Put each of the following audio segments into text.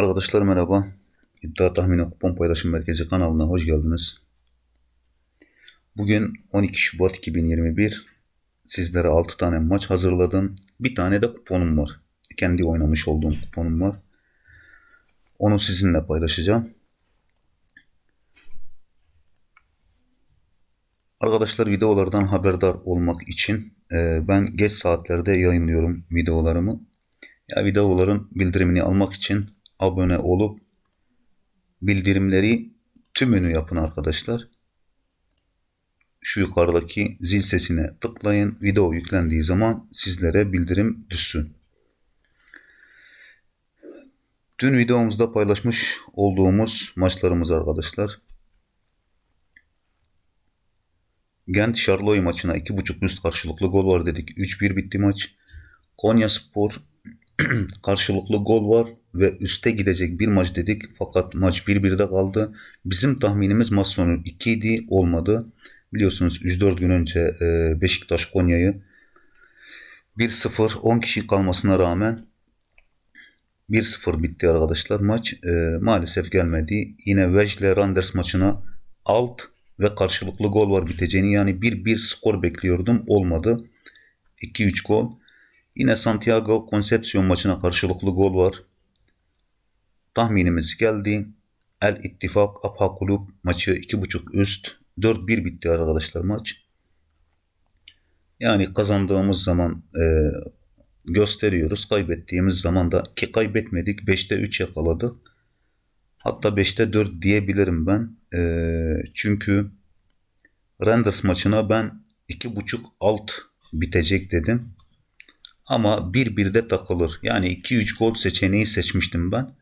Arkadaşlar merhaba. İddia Tahmini Kupon Paylaşım Merkezi kanalına hoş geldiniz. Bugün 12 Şubat 2021. Sizlere 6 tane maç hazırladım. Bir tane de kuponum var. Kendi oynamış olduğum kuponum var. Onu sizinle paylaşacağım. Arkadaşlar videolardan haberdar olmak için e, ben geç saatlerde yayınlıyorum videolarımı. Ya videoların bildirimini almak için abone olup bildirimleri tümünü yapın arkadaşlar. Şu yukarıdaki zil sesine tıklayın. Video yüklendiği zaman sizlere bildirim düşsün. Dün videomuzda paylaşmış olduğumuz maçlarımız arkadaşlar. Gent Şarloy maçına 2.5 üst karşılıklı gol var dedik. 3-1 bitti maç. Konya Spor karşılıklı gol var ve üste gidecek bir maç dedik. Fakat maç 1-1'de kaldı. Bizim tahminimiz maç sonu 2 idi olmadı. Biliyorsunuz 3-4 gün önce e, Beşiktaş Konya'yı 1-0 10 kişi kalmasına rağmen 1-0 bitti arkadaşlar maç. E, maalesef gelmedi. Yine Vejle Randers maçına alt ve karşılıklı gol var biteceğini yani 1-1 skor bekliyordum. Olmadı. 2-3 gol. Yine Santiago Concepcion maçına karşılıklı gol var. Tahminimiz geldi. El İttifak Apha Kulüp maçı 2.5 üst 4-1 bitti arkadaşlar maç. Yani kazandığımız zaman e, gösteriyoruz. Kaybettiğimiz zaman da ki kaybetmedik 5'te 3 yakaladık. Hatta 5'te 4 diyebilirim ben. E, çünkü Renders maçına ben 2.5 alt bitecek dedim. Ama 1-1'de takılır. Yani 2-3 gol seçeneği seçmiştim ben.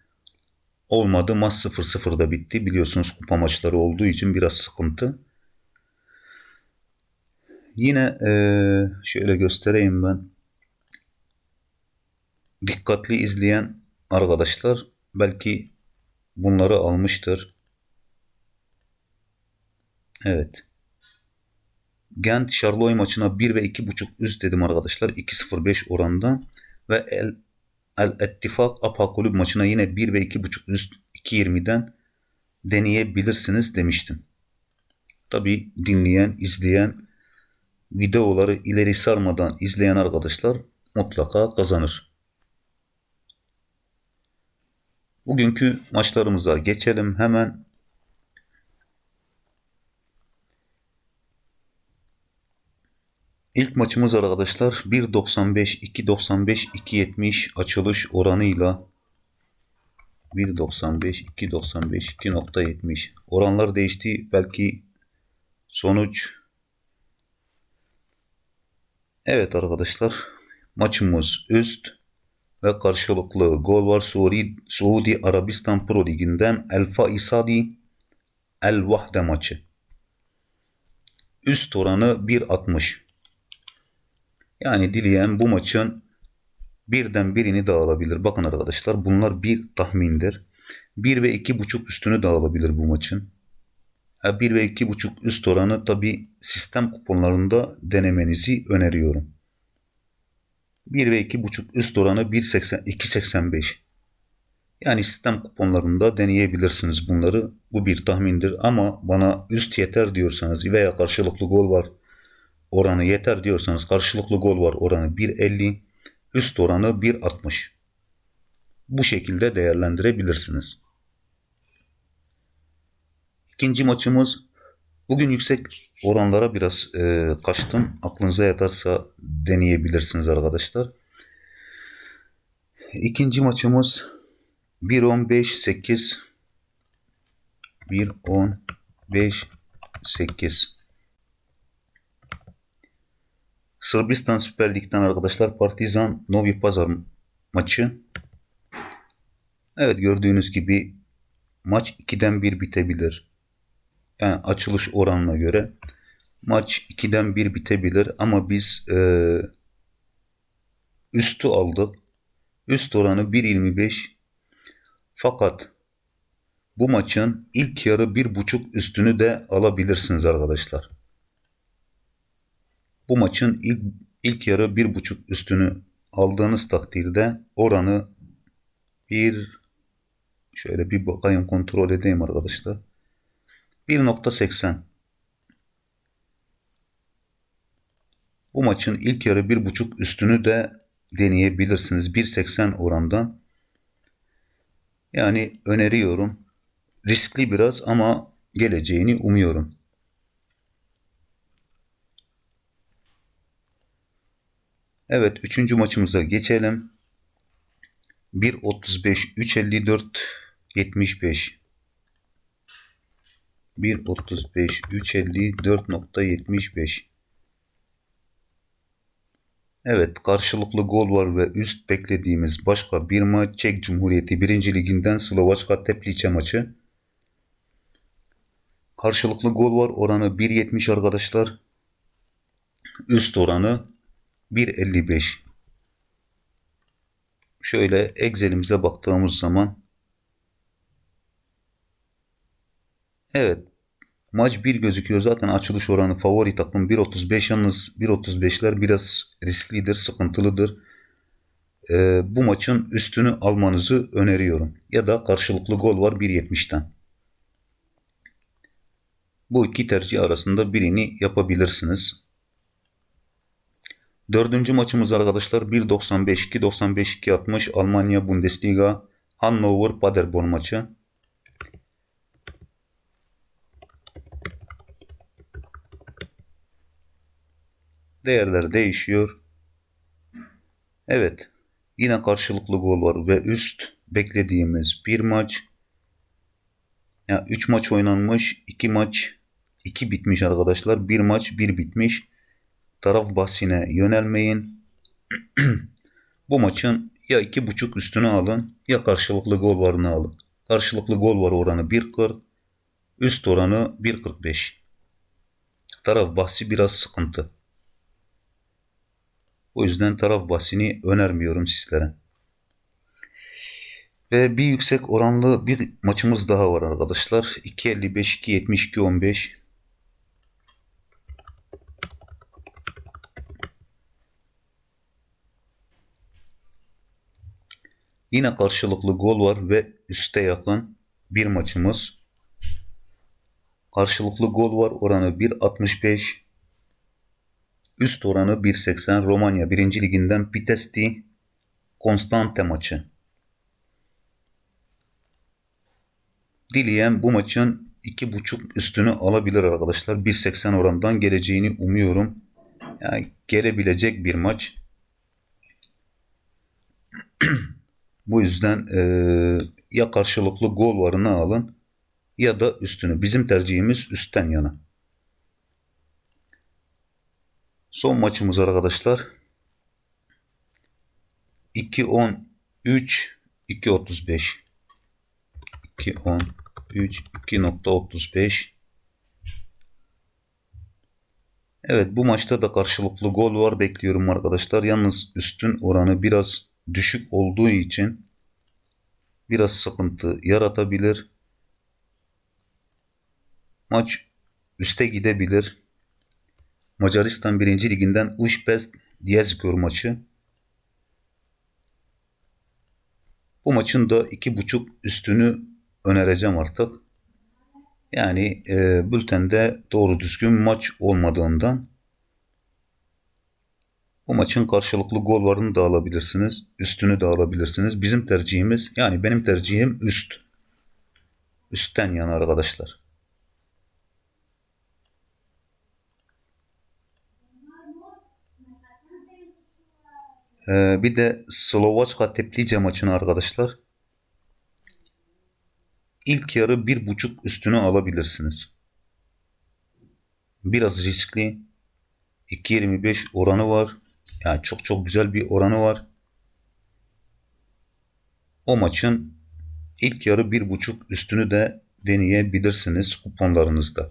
Olmadı maç 0-0'da bitti. Biliyorsunuz kupa maçları olduğu için biraz sıkıntı. Yine ee, şöyle göstereyim ben. Dikkatli izleyen arkadaşlar belki bunları almıştır. Evet. Gent Charloy maçına 1 ve 2.5 üst dedim arkadaşlar. 2.05 oranda. Ve El, El Ettifak Apa Kulüp maçına yine 1 ve 2.5 üst 2.20'den deneyebilirsiniz demiştim. Tabi dinleyen, izleyen, videoları ileri sarmadan izleyen arkadaşlar mutlaka kazanır. Bugünkü maçlarımıza geçelim. Hemen İlk maçımız arkadaşlar 1.95, 2.95, 2.70 açılış oranıyla 1.95, 2.95, 2.70 oranlar değişti. Belki sonuç Evet arkadaşlar maçımız üst ve karşılıklı gol var. Suudi, Suudi Arabistan Pro Ligi'nden El Faisadi El Vahde maçı. Üst oranı 1.60. Yani dileyen bu maçın birden birini de. Bakın arkadaşlar bunlar bir tahmindir. 1 ve 2.5 üstünü de bu maçın. 1 ve 2.5 üst oranı tabi sistem kuponlarında denemenizi öneriyorum. 1 ve 2.5 üst oranı 2.85. Yani sistem kuponlarında deneyebilirsiniz bunları. Bu bir tahmindir ama bana üst yeter diyorsanız veya karşılıklı gol var oranı yeter diyorsanız karşılıklı gol var oranı 1.50, üst oranı 1.60. Bu şekilde değerlendirebilirsiniz. İkinci maçımız bugün yüksek oranlara biraz e, kaçtım. Aklınıza yatarsa deneyebilirsiniz arkadaşlar. İkinci maçımız 1.15 8 Sırbistan Süper Lig'den arkadaşlar Partizan Novi Pazar maçı. Evet gördüğünüz gibi maç 2'den 1 bitebilir. Yani açılış oranına göre maç 2'den 1 bitebilir ama biz e, üstü aldık. Üst oranı 1.25 fakat bu maçın ilk yarı 1.5 üstünü de alabilirsiniz arkadaşlar. Bu maçın ilk, ilk yarı bir buçuk üstünü aldığınız takdirde oranı bir Şöyle bir bakayım kontrol edeyim arkadaşlar. 1.80 Bu maçın ilk yarı 1.5 üstünü de deneyebilirsiniz. 1.80 orandan. Yani öneriyorum. Riskli biraz ama geleceğini umuyorum. Evet üçüncü maçımıza geçelim. 1.35 3.54 75 1.35 3.54.75 Evet karşılıklı gol var ve üst beklediğimiz başka bir maç Çek Cumhuriyeti 1. Liginden Slovaçka Teplice maçı. Karşılıklı gol var oranı 1.70 arkadaşlar. Üst oranı 1.55. Şöyle Excel'imize baktığımız zaman Evet maç 1 gözüküyor. Zaten açılış oranı favori takım 1.35 yalnız 1.35'ler biraz risklidir, sıkıntılıdır. Ee, bu maçın üstünü almanızı öneriyorum. Ya da karşılıklı gol var 1.70'ten. Bu iki tercih arasında birini yapabilirsiniz. Dördüncü maçımız arkadaşlar 1.95 2.95 2.60 Almanya Bundesliga Hannover Paderborn maçı. Değerler değişiyor. Evet. Yine karşılıklı gol var ve üst beklediğimiz bir maç. Ya yani 3 maç oynanmış, 2 maç 2 bitmiş arkadaşlar. Bir maç 1 bitmiş taraf bahsine yönelmeyin. Bu maçın ya iki buçuk üstünü alın ya karşılıklı gol varını alın. Karşılıklı gol var oranı 1.40, üst oranı 1.45. Taraf bahsi biraz sıkıntı. O yüzden taraf bahsini önermiyorum sizlere. Ve bir yüksek oranlı bir maçımız daha var arkadaşlar. 2.55, 2.70, 2.15. Yine karşılıklı gol var ve üste yakın bir maçımız. Karşılıklı gol var oranı 1.65. Üst oranı 1.80 Romanya 1. liginden Pitesti Konstante maçı. Dileyen bu maçın 2.5 üstünü alabilir arkadaşlar. 1.80 orandan geleceğini umuyorum. Yani gelebilecek bir maç. Bu yüzden e, ya karşılıklı gol varını alın ya da üstünü. Bizim tercihimiz üstten yana. Son maçımız arkadaşlar. 2-10 3 2.35 2.10 3 2.35 Evet bu maçta da karşılıklı gol var bekliyorum arkadaşlar. Yalnız üstün oranı biraz düşük olduğu için biraz sıkıntı yaratabilir. Maç üste gidebilir. Macaristan 1. Liginden Ujpest Diyezgor maçı. Bu maçın da 2.5 üstünü önereceğim artık. Yani e, bültende doğru düzgün maç olmadığından bu maçın karşılıklı gollarını da alabilirsiniz. Üstünü de alabilirsiniz. Bizim tercihimiz yani benim tercihim üst. Üstten yana arkadaşlar. Ee, bir de Slovaçka Teplice maçını arkadaşlar. İlk yarı bir buçuk üstünü alabilirsiniz. Biraz riskli. 2.25 oranı var. Yani çok çok güzel bir oranı var. O maçın ilk yarı bir buçuk üstünü de deneyebilirsiniz kuponlarınızda.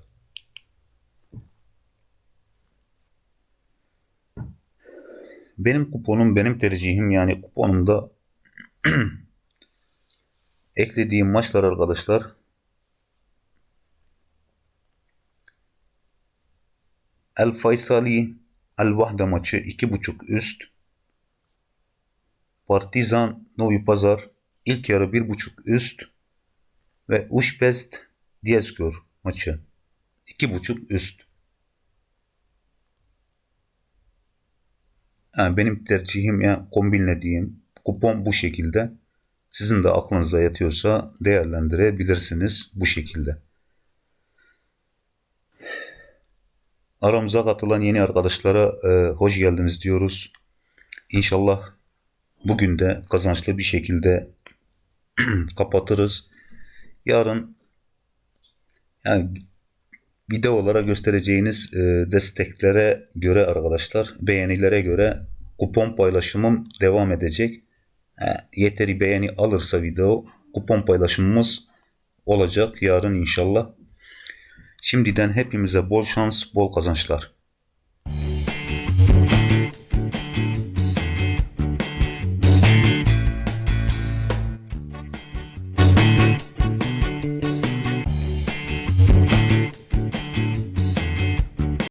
Benim kuponum, benim tercihim yani kuponumda eklediğim maçlar arkadaşlar El Faysali El Vahda maçı 2.5 üst. Partizan Novi Pazar ilk yarı 1.5 üst. ve Uşbest Diyeskör maçı. 2.5 üst. Yani benim tercihim ya kombinlediğim kupon bu şekilde. Sizin de aklınıza yatıyorsa değerlendirebilirsiniz bu şekilde. Aramıza katılan yeni arkadaşlara e, hoş geldiniz diyoruz. İnşallah bugün de kazançlı bir şekilde kapatırız. Yarın yani videolara göstereceğiniz e, desteklere göre arkadaşlar beğenilere göre kupon paylaşımım devam edecek. E, yeteri beğeni alırsa video kupon paylaşımımız olacak yarın inşallah. Şimdiden hepimize bol şans, bol kazançlar.